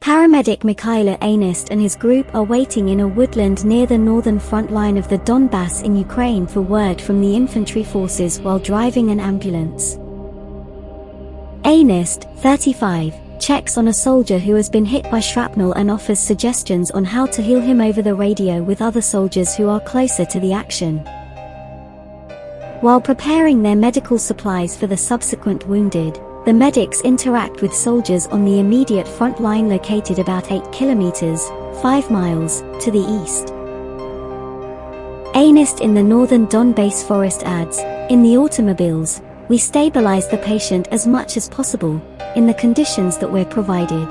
Paramedic Mikhailo Anist and his group are waiting in a woodland near the northern front line of the Donbass in Ukraine for word from the infantry forces while driving an ambulance. Anist, 35, checks on a soldier who has been hit by shrapnel and offers suggestions on how to heal him over the radio with other soldiers who are closer to the action. While preparing their medical supplies for the subsequent wounded, the medics interact with soldiers on the immediate front line located about 8 kilometers, 5 miles, to the east. Anist in the northern Donbass forest adds, in the automobiles, we stabilize the patient as much as possible, in the conditions that we're provided.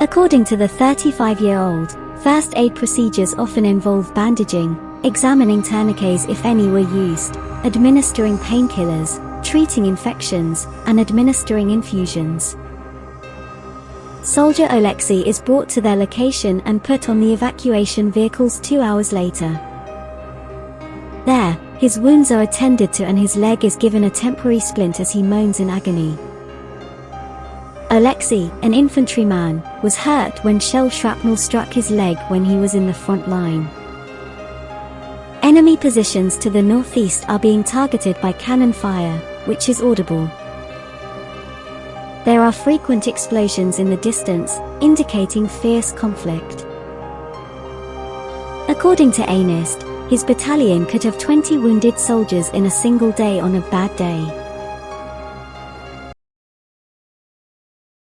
According to the 35-year-old, first aid procedures often involve bandaging, examining tourniquets if any were used, administering painkillers, treating infections, and administering infusions. Soldier Alexei is brought to their location and put on the evacuation vehicles two hours later. There, his wounds are attended to and his leg is given a temporary splint as he moans in agony. Alexei, an infantryman, was hurt when shell shrapnel struck his leg when he was in the front line. Enemy positions to the northeast are being targeted by cannon fire, which is audible. There are frequent explosions in the distance, indicating fierce conflict. According to Anist, his battalion could have 20 wounded soldiers in a single day on a bad day.